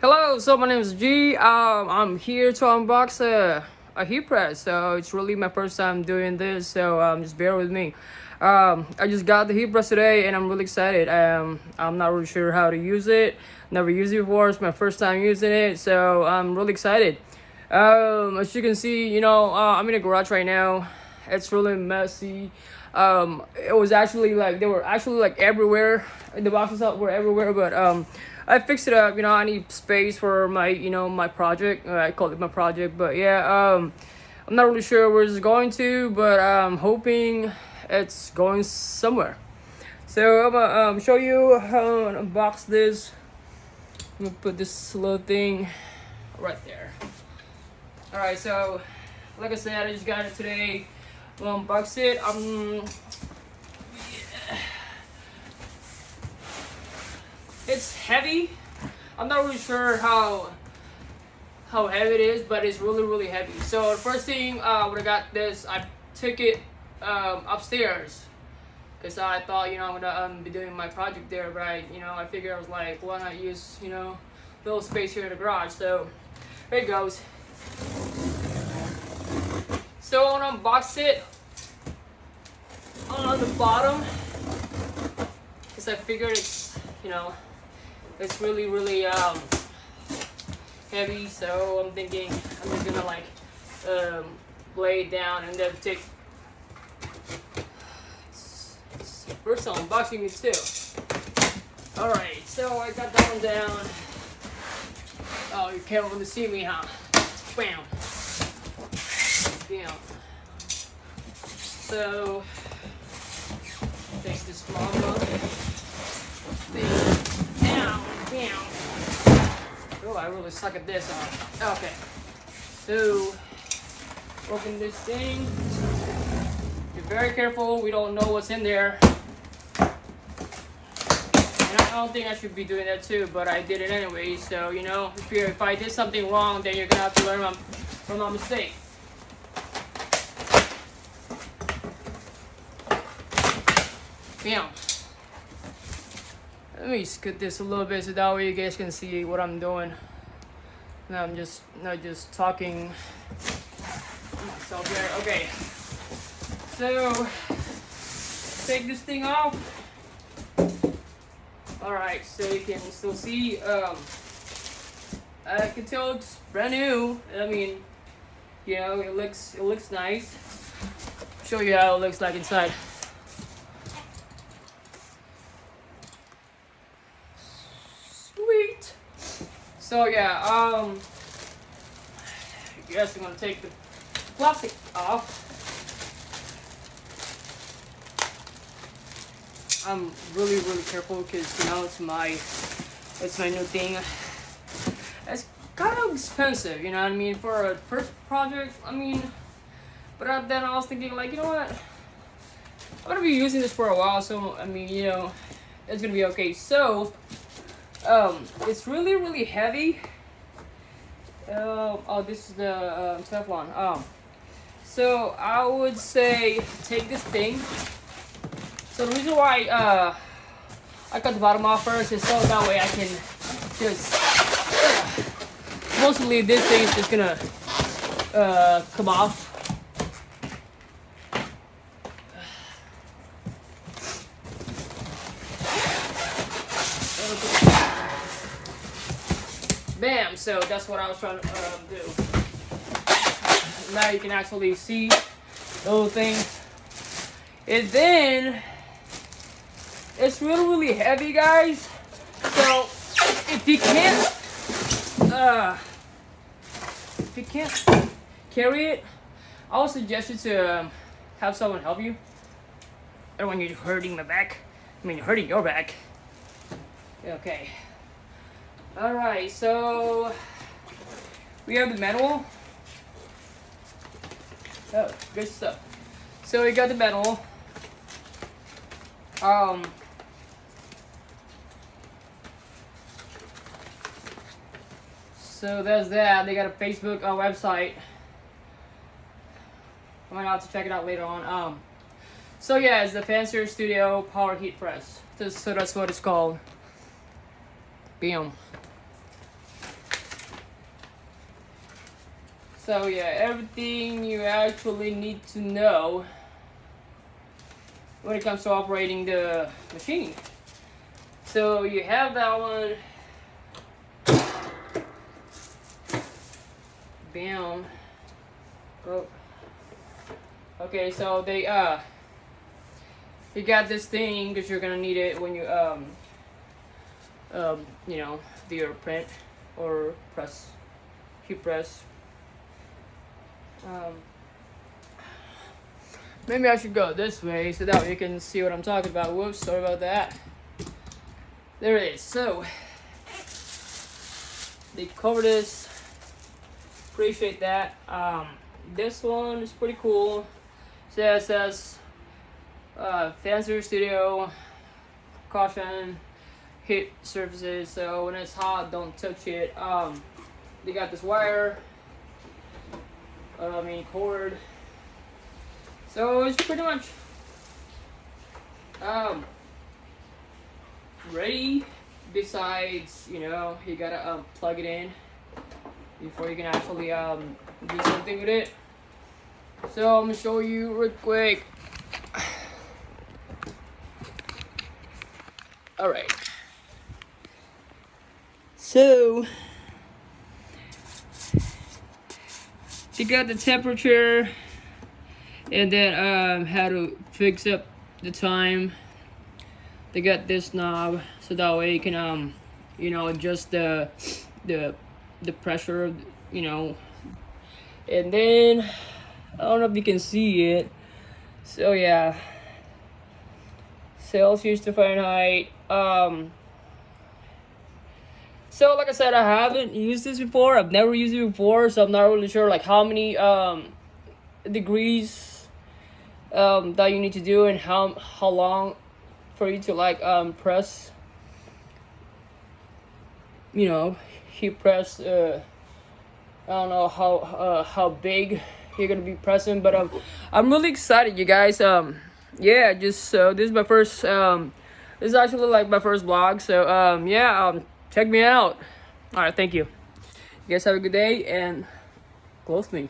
Hello, so my name is G. Um, I'm here to unbox a, a heat press. So it's really my first time doing this, so um, just bear with me. Um, I just got the heat press today and I'm really excited. Um, I'm not really sure how to use it. Never used it before. It's my first time using it, so I'm really excited. Um, as you can see, you know, uh, I'm in a garage right now. It's really messy. Um, it was actually like, they were actually like everywhere. The boxes up were everywhere, but um, I fixed it up. You know, I need space for my, you know, my project. Uh, I call it my project, but yeah, um, I'm not really sure where it's going to, but I'm hoping it's going somewhere. So I'm gonna um, show you how to unbox this. I'm gonna put this little thing right there. All right, so like I said, I just got it today. We'll unbox it. Um, it's heavy. I'm not really sure how how heavy it is, but it's really really heavy. So the first thing uh, when I got this, I took it um, upstairs because I thought you know I'm gonna um, be doing my project there, right? You know I figured I was like, why not use you know little space here in the garage? So there it goes. So I want to unbox it on the bottom. Because I figured it's you know it's really really um heavy. So i'm thinking i'm just gonna like um lay it down and then take first time unboxing it too. All right so i got that one down. Oh you can't really see me huh? Bam bam so take this small one Oh, I really suck at this. Okay. So, open this thing. Be very careful. We don't know what's in there. And I don't think I should be doing that too, but I did it anyway. So, you know, if, if I did something wrong, then you're going to have to learn from my mistake. Bam. Let me scoot this a little bit so that way you guys can see what I'm doing. Now I'm just not just talking myself here. Okay. So take this thing off. Alright, so you can still see um I can tell it's brand new. I mean, you know, it looks it looks nice. Show you how it looks like inside. So yeah, um, I guess I'm gonna take the plastic off. I'm really really careful because now it's my it's my new thing. It's kind of expensive, you know what I mean, for a first project. I mean, but then I was thinking like, you know what? I'm gonna be using this for a while, so I mean, you know, it's gonna be okay. So um, it's really, really heavy. Uh, oh, this is the uh, Teflon. Um, so I would say take this thing. So the reason why uh, I cut the bottom off first is so that way I can just mostly this thing is just gonna uh, come off Bam! So that's what I was trying to um, do. Now you can actually see those things. And then, it's really, really heavy, guys. So, if you can't, uh, if you can't carry it, I would suggest you to um, have someone help you. I don't want you hurting my back. I mean, hurting your back. Okay. Alright, so we have the manual. Oh, good stuff. So we got the manual. Um So there's that. They got a Facebook uh, website. I'm gonna have to check it out later on. Um so yeah, it's the Fancier Studio Power Heat Press. So that's what it's called. Bam. So yeah, everything you actually need to know when it comes to operating the machine. So you have that one. Bam. Oh. Okay, so they uh you got this thing because you're gonna need it when you um um you know do your print or press heat press um maybe I should go this way so that way you can see what I'm talking about. Whoops sorry about that. There it is. So they cover this. Appreciate that. Um this one is pretty cool. So it says uh, Studio, caution, heat surfaces, so when it's hot, don't touch it. Um, they got this wire, I mean cord, so it's pretty much um, ready. Besides, you know, you gotta um, plug it in before you can actually um, do something with it. So I'm gonna show you real quick. All right. So you got the temperature and then um how to fix up the time. They got this knob so that way you can um you know adjust the the the pressure you know. And then I don't know if you can see it. So yeah. Celsius to Fahrenheit. Um so like i said i haven't used this before. I've never used it before so i'm not really sure like how many um degrees um that you need to do and how how long for you to like um press you know heat press uh i don't know how uh how big you're gonna be pressing but um i'm really excited you guys. Um yeah just so this is my first um this is actually like my first vlog, so um, yeah, um, check me out. All right, thank you. You guys have a good day and close me.